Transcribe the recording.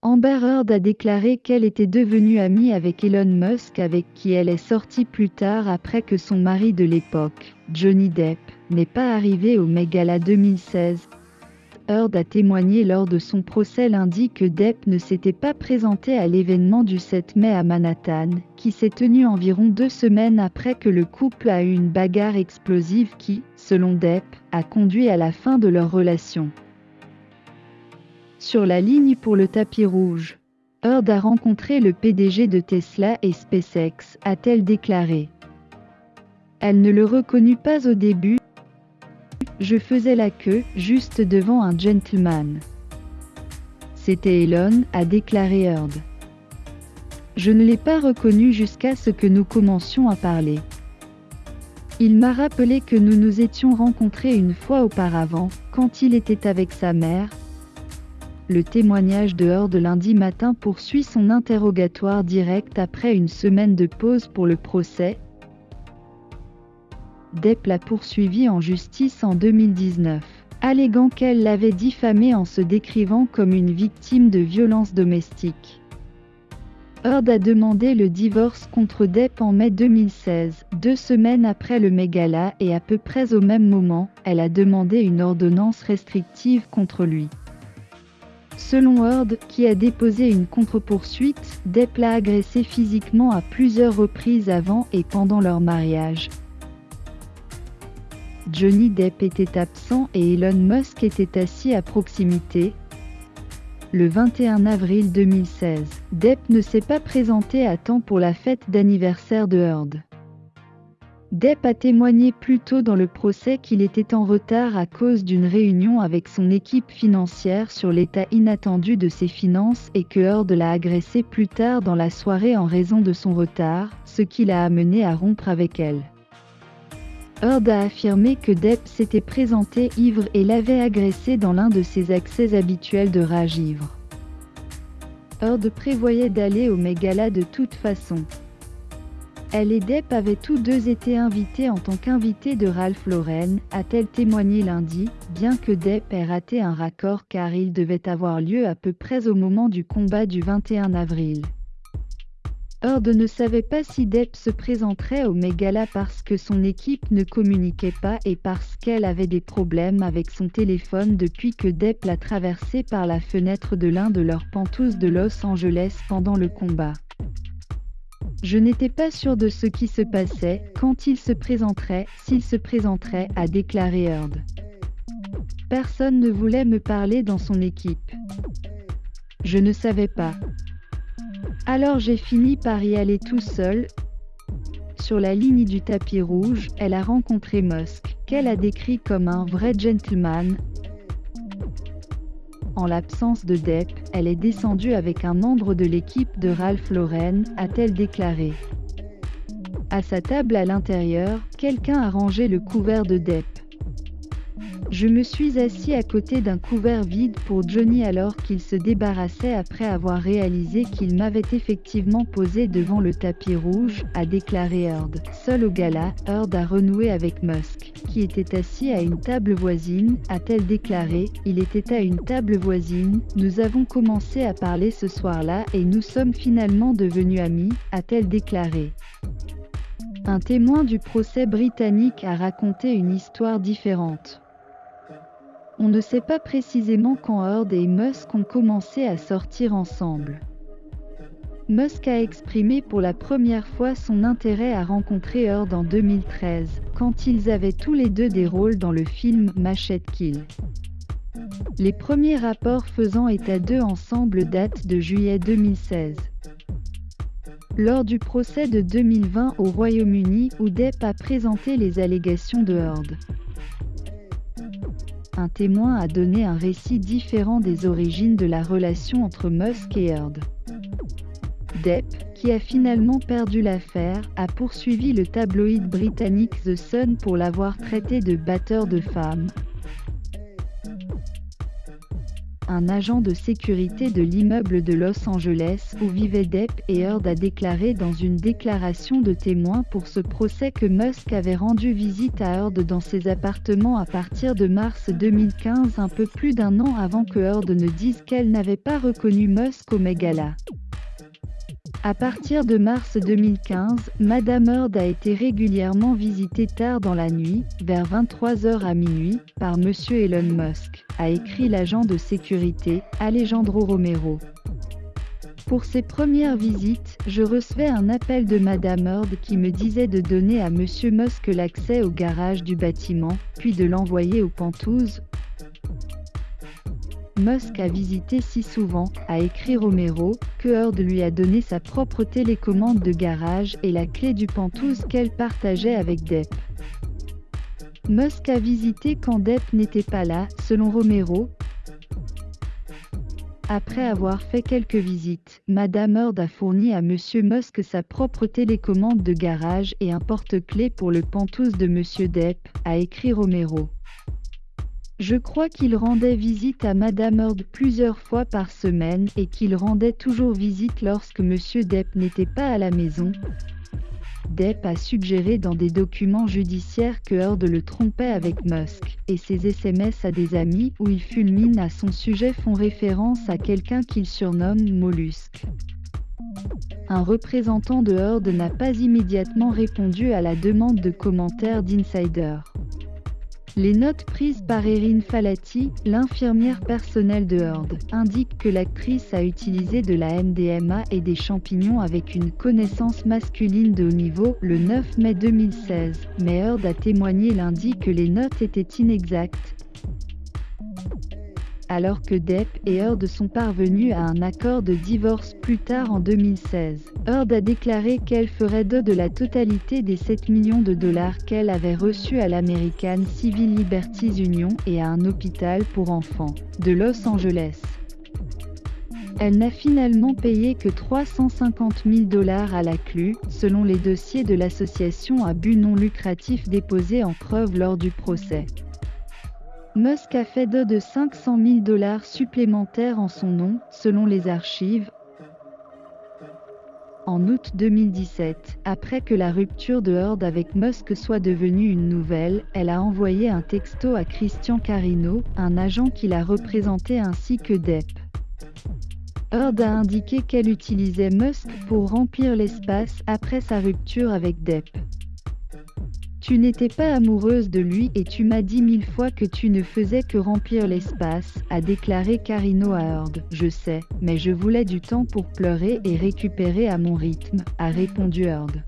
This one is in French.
Amber Heard a déclaré qu'elle était devenue amie avec Elon Musk avec qui elle est sortie plus tard après que son mari de l'époque, Johnny Depp, n'est pas arrivé au Met Gala 2016. Heard a témoigné lors de son procès lundi que Depp ne s'était pas présenté à l'événement du 7 mai à Manhattan, qui s'est tenu environ deux semaines après que le couple a eu une bagarre explosive qui, selon Depp, a conduit à la fin de leur relation. Sur la ligne pour le tapis rouge, Heard a rencontré le PDG de Tesla et SpaceX, a-t-elle déclaré. Elle ne le reconnut pas au début. Je faisais la queue, juste devant un gentleman. C'était Elon, a déclaré Heard. Je ne l'ai pas reconnu jusqu'à ce que nous commencions à parler. Il m'a rappelé que nous nous étions rencontrés une fois auparavant, quand il était avec sa mère, le témoignage de Heard lundi matin poursuit son interrogatoire direct après une semaine de pause pour le procès. Depp l'a poursuivi en justice en 2019, alléguant qu'elle l'avait diffamé en se décrivant comme une victime de violences domestiques. Heard a demandé le divorce contre Depp en mai 2016, deux semaines après le Megala et à peu près au même moment, elle a demandé une ordonnance restrictive contre lui. Selon Heard, qui a déposé une contre-poursuite, Depp l'a agressé physiquement à plusieurs reprises avant et pendant leur mariage. Johnny Depp était absent et Elon Musk était assis à proximité. Le 21 avril 2016, Depp ne s'est pas présenté à temps pour la fête d'anniversaire de Heard. Depp a témoigné plus tôt dans le procès qu'il était en retard à cause d'une réunion avec son équipe financière sur l'état inattendu de ses finances et que Heard l'a agressé plus tard dans la soirée en raison de son retard, ce qui l'a amené à rompre avec elle. Heard a affirmé que Depp s'était présenté ivre et l'avait agressé dans l'un de ses accès habituels de rage ivre. Heard prévoyait d'aller au Megala de toute façon. Elle et Depp avaient tous deux été invités en tant qu'invités de Ralph Lauren, a-t-elle témoigné lundi, bien que Depp ait raté un raccord car il devait avoir lieu à peu près au moment du combat du 21 avril. Heard ne savait pas si Depp se présenterait au Megala parce que son équipe ne communiquait pas et parce qu'elle avait des problèmes avec son téléphone depuis que Depp l'a traversé par la fenêtre de l'un de leurs pentous de Los Angeles pendant le combat. Je n'étais pas sûr de ce qui se passait, quand il se présenterait, s'il se présenterait, a déclaré Heard. Personne ne voulait me parler dans son équipe. Je ne savais pas. Alors j'ai fini par y aller tout seul. Sur la ligne du tapis rouge, elle a rencontré Musk, qu'elle a décrit comme un vrai gentleman, en l'absence de Depp, elle est descendue avec un membre de l'équipe de Ralph Lauren, a-t-elle déclaré. À sa table à l'intérieur, quelqu'un a rangé le couvert de Depp. Je me suis assis à côté d'un couvert vide pour Johnny alors qu'il se débarrassait après avoir réalisé qu'il m'avait effectivement posé devant le tapis rouge, a déclaré Heard. Seul au gala, Heard a renoué avec Musk, qui était assis à une table voisine, a-t-elle déclaré, il était à une table voisine, nous avons commencé à parler ce soir-là et nous sommes finalement devenus amis, a-t-elle déclaré. Un témoin du procès britannique a raconté une histoire différente. On ne sait pas précisément quand Heard et Musk ont commencé à sortir ensemble. Musk a exprimé pour la première fois son intérêt à rencontrer Heard en 2013, quand ils avaient tous les deux des rôles dans le film Machete Kill. Les premiers rapports faisant état d'eux ensemble datent de juillet 2016. Lors du procès de 2020 au Royaume-Uni où a présenté les allégations de Heard un témoin a donné un récit différent des origines de la relation entre Musk et Heard. Depp, qui a finalement perdu l'affaire, a poursuivi le tabloïd britannique The Sun pour l'avoir traité de batteur de femmes. Un agent de sécurité de l'immeuble de Los Angeles où vivaient Depp et Heard a déclaré dans une déclaration de témoin pour ce procès que Musk avait rendu visite à Heard dans ses appartements à partir de mars 2015 un peu plus d'un an avant que Heard ne dise qu'elle n'avait pas reconnu Musk au Megala. À partir de mars 2015, Madame Heard a été régulièrement visitée tard dans la nuit, vers 23h à minuit, par Monsieur Elon Musk, a écrit l'agent de sécurité, Alejandro Romero. Pour ses premières visites, je recevais un appel de Madame Heard qui me disait de donner à Monsieur Musk l'accès au garage du bâtiment, puis de l'envoyer aux Pentouses, Musk a visité si souvent, a écrit Romero, que Heard lui a donné sa propre télécommande de garage et la clé du Pentouse qu'elle partageait avec Depp. Musk a visité quand Depp n'était pas là, selon Romero. Après avoir fait quelques visites, Madame Heard a fourni à Monsieur Musk sa propre télécommande de garage et un porte-clés pour le Pentouse de Monsieur Depp, a écrit Romero. Je crois qu'il rendait visite à Madame Heard plusieurs fois par semaine et qu'il rendait toujours visite lorsque Monsieur Depp n'était pas à la maison. Depp a suggéré dans des documents judiciaires que Heard le trompait avec Musk, et ses SMS à des amis où il fulmine à son sujet font référence à quelqu'un qu'il surnomme Mollusque. Un représentant de Heard n'a pas immédiatement répondu à la demande de commentaires d'Insider. Les notes prises par Erin Falati, l'infirmière personnelle de Heard, indiquent que l'actrice a utilisé de la MDMA et des champignons avec une connaissance masculine de haut niveau le 9 mai 2016, mais Heard a témoigné lundi que les notes étaient inexactes, alors que Depp et Heard sont parvenus à un accord de divorce plus tard en 2016. Heard a déclaré qu'elle ferait de de la totalité des 7 millions de dollars qu'elle avait reçus à l'American Civil Liberties Union et à un hôpital pour enfants de Los Angeles. Elle n'a finalement payé que 350 000 dollars à la CLU, selon les dossiers de l'association à but non lucratif déposés en preuve lors du procès. Musk a fait de de 500 000 dollars supplémentaires en son nom, selon les archives. En août 2017, après que la rupture de Heard avec Musk soit devenue une nouvelle, elle a envoyé un texto à Christian Carino, un agent qui l'a représenté ainsi que Depp. Heard a indiqué qu'elle utilisait Musk pour remplir l'espace après sa rupture avec Depp. Tu n'étais pas amoureuse de lui et tu m'as dit mille fois que tu ne faisais que remplir l'espace, a déclaré Carino à Heard. Je sais, mais je voulais du temps pour pleurer et récupérer à mon rythme, a répondu Heard.